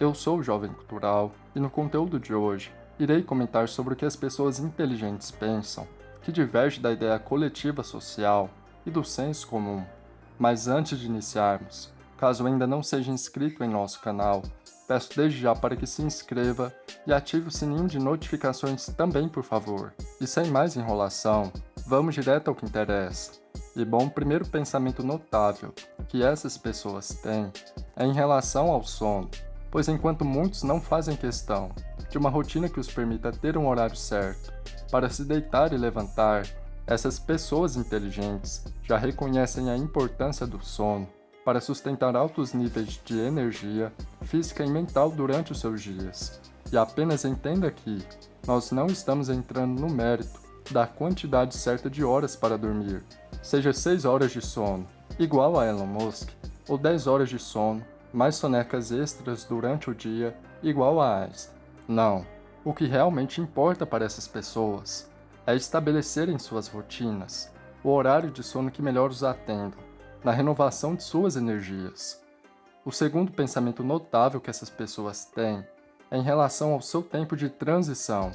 Eu sou o Jovem Cultural e no conteúdo de hoje irei comentar sobre o que as pessoas inteligentes pensam, que diverge da ideia coletiva social e do senso comum. Mas antes de iniciarmos, caso ainda não seja inscrito em nosso canal, peço desde já para que se inscreva e ative o sininho de notificações também por favor. E sem mais enrolação, vamos direto ao que interessa. E bom, primeiro pensamento notável que essas pessoas têm é em relação ao sono, pois enquanto muitos não fazem questão de uma rotina que os permita ter um horário certo para se deitar e levantar, essas pessoas inteligentes já reconhecem a importância do sono para sustentar altos níveis de energia física e mental durante os seus dias. E apenas entenda que nós não estamos entrando no mérito da quantidade certa de horas para dormir, seja 6 horas de sono, igual a Elon Musk, ou 10 horas de sono, mais sonecas extras durante o dia, igual a Einstein. Não. O que realmente importa para essas pessoas é estabelecerem suas rotinas, o horário de sono que melhor os atenda, na renovação de suas energias. O segundo pensamento notável que essas pessoas têm é em relação ao seu tempo de transição.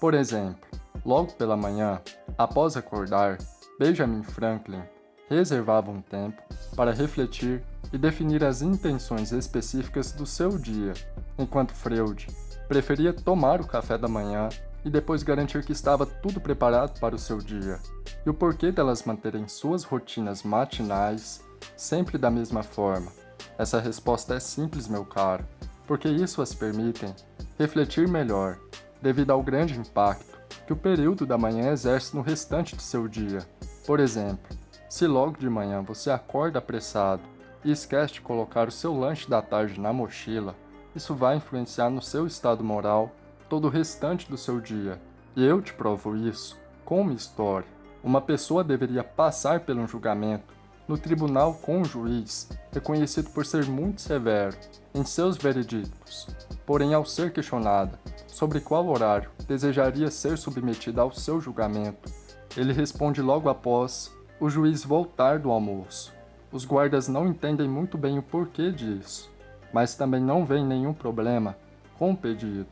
Por exemplo, logo pela manhã, após acordar, Benjamin Franklin reservava um tempo para refletir e definir as intenções específicas do seu dia, enquanto Freud preferia tomar o café da manhã e depois garantir que estava tudo preparado para o seu dia, e o porquê delas manterem suas rotinas matinais sempre da mesma forma. Essa resposta é simples, meu caro, porque isso as permitem refletir melhor, devido ao grande impacto que o período da manhã exerce no restante de seu dia. Por exemplo, se logo de manhã você acorda apressado e esquece de colocar o seu lanche da tarde na mochila, isso vai influenciar no seu estado moral todo o restante do seu dia. E eu te provo isso com uma história. Uma pessoa deveria passar por um julgamento no tribunal com um juiz reconhecido por ser muito severo em seus veredictos. Porém, ao ser questionada sobre qual horário desejaria ser submetida ao seu julgamento, ele responde logo após o juiz voltar do almoço. Os guardas não entendem muito bem o porquê disso, mas também não veem nenhum problema com o pedido.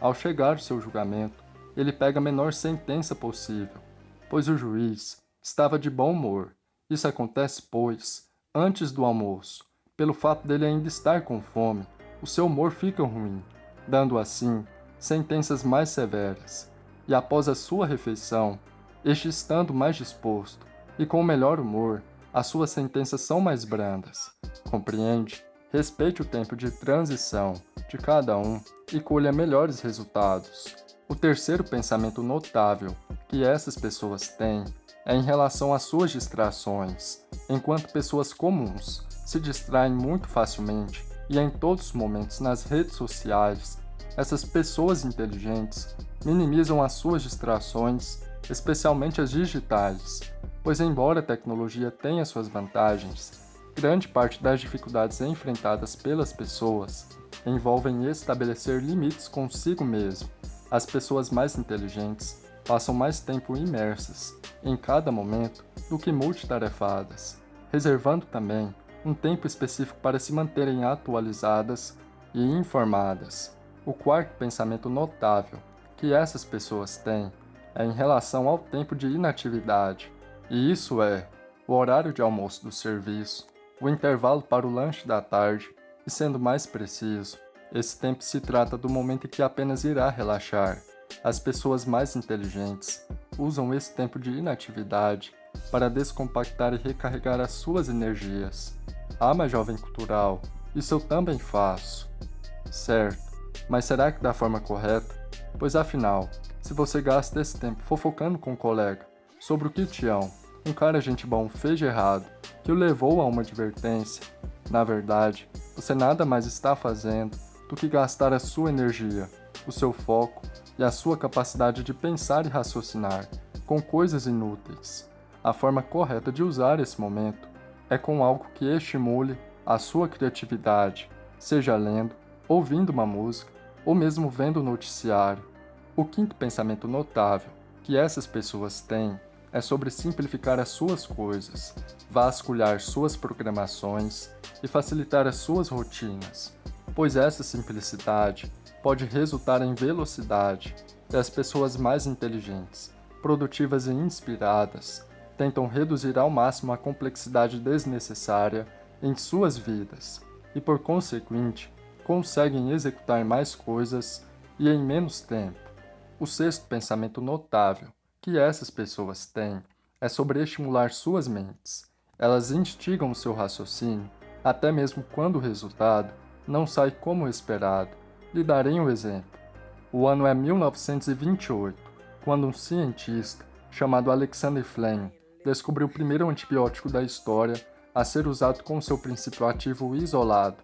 Ao chegar ao seu julgamento, ele pega a menor sentença possível, pois o juiz estava de bom humor. Isso acontece, pois, antes do almoço, pelo fato dele ainda estar com fome, o seu humor fica ruim, dando assim sentenças mais severas. E após a sua refeição, este estando mais disposto e com melhor humor, as suas sentenças são mais brandas. Compreende? Respeite o tempo de transição de cada um e colha melhores resultados. O terceiro pensamento notável que essas pessoas têm é em relação às suas distrações. Enquanto pessoas comuns se distraem muito facilmente e em todos os momentos nas redes sociais, essas pessoas inteligentes minimizam as suas distrações, especialmente as digitais, pois embora a tecnologia tenha suas vantagens, Grande parte das dificuldades enfrentadas pelas pessoas envolvem estabelecer limites consigo mesmo. As pessoas mais inteligentes passam mais tempo imersas em cada momento do que multitarefadas, reservando também um tempo específico para se manterem atualizadas e informadas. O quarto pensamento notável que essas pessoas têm é em relação ao tempo de inatividade, e isso é o horário de almoço do serviço, o intervalo para o lanche da tarde, e sendo mais preciso, esse tempo se trata do momento em que apenas irá relaxar. As pessoas mais inteligentes usam esse tempo de inatividade para descompactar e recarregar as suas energias. Ah, mas jovem cultural, isso eu também faço. Certo, mas será que da forma correta? Pois afinal, se você gasta esse tempo fofocando com um colega sobre o que Tião, um cara gente bom, fez de errado, que o levou a uma advertência. Na verdade, você nada mais está fazendo do que gastar a sua energia, o seu foco e a sua capacidade de pensar e raciocinar com coisas inúteis. A forma correta de usar esse momento é com algo que estimule a sua criatividade, seja lendo, ouvindo uma música ou mesmo vendo o noticiário. O quinto pensamento notável que essas pessoas têm é sobre simplificar as suas coisas, vasculhar suas programações e facilitar as suas rotinas. pois essa simplicidade pode resultar em velocidade e as pessoas mais inteligentes, produtivas e inspiradas tentam reduzir ao máximo a complexidade desnecessária em suas vidas e, por conseguinte, conseguem executar mais coisas e em menos tempo. O sexto pensamento notável que essas pessoas têm é sobre estimular suas mentes. Elas instigam o seu raciocínio, até mesmo quando o resultado não sai como esperado. Lhe darei um exemplo. O ano é 1928, quando um cientista chamado Alexander Fleming descobriu o primeiro antibiótico da história a ser usado com seu princípio ativo isolado.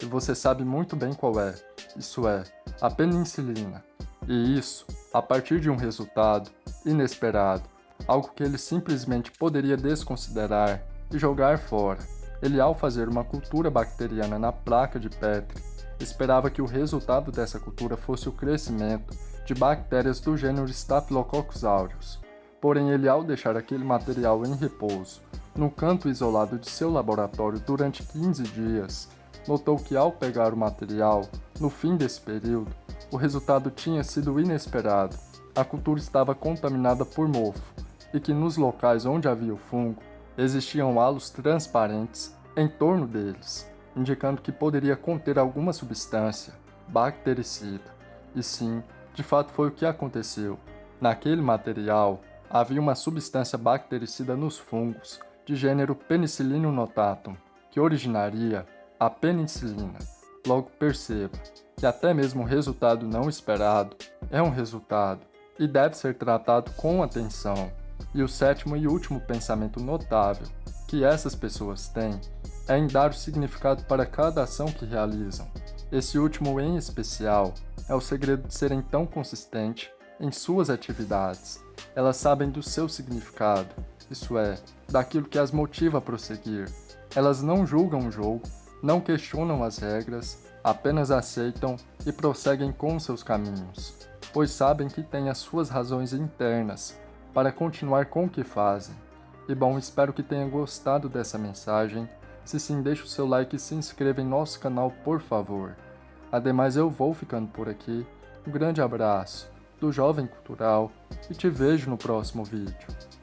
E você sabe muito bem qual é. Isso é, a penicilina. E isso, a partir de um resultado inesperado, algo que ele simplesmente poderia desconsiderar e jogar fora. Ele, ao fazer uma cultura bacteriana na placa de Petri, esperava que o resultado dessa cultura fosse o crescimento de bactérias do gênero Staphylococcus aureus. Porém, ele, ao deixar aquele material em repouso, no canto isolado de seu laboratório durante 15 dias, notou que ao pegar o material, no fim desse período, o resultado tinha sido inesperado. A cultura estava contaminada por mofo, e que nos locais onde havia o fungo, existiam halos transparentes em torno deles, indicando que poderia conter alguma substância bactericida. E sim, de fato foi o que aconteceu. Naquele material, havia uma substância bactericida nos fungos, de gênero Penicillium notatum, que originaria a penicilina. Logo perceba que até mesmo o resultado não esperado é um resultado e deve ser tratado com atenção. E o sétimo e último pensamento notável que essas pessoas têm é em dar o significado para cada ação que realizam. Esse último em especial é o segredo de serem tão consistentes em suas atividades. Elas sabem do seu significado, isso é, daquilo que as motiva a prosseguir. Elas não julgam o jogo, não questionam as regras, apenas aceitam e prosseguem com seus caminhos, pois sabem que têm as suas razões internas para continuar com o que fazem. E bom, espero que tenha gostado dessa mensagem. Se sim, deixe o seu like e se inscreva em nosso canal, por favor. Ademais, eu vou ficando por aqui. Um grande abraço do Jovem Cultural e te vejo no próximo vídeo.